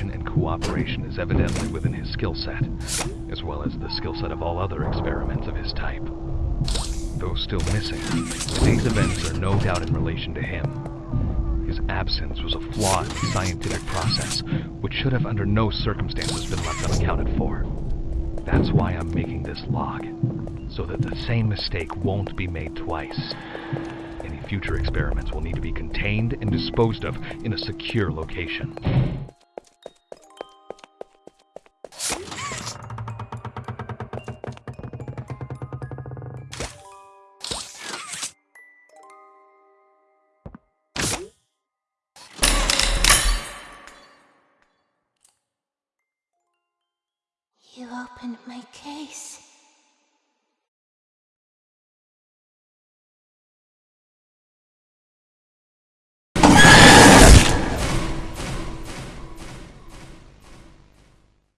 and cooperation is evidently within his skill set, as well as the skill set of all other experiments of his type. Though still missing, today's events are no doubt in relation to him. His absence was a flaw in the scientific process, which should have under no circumstances been left unaccounted for. That's why I'm making this log, so that the same mistake won't be made twice. Any future experiments will need to be contained and disposed of in a secure location. My case.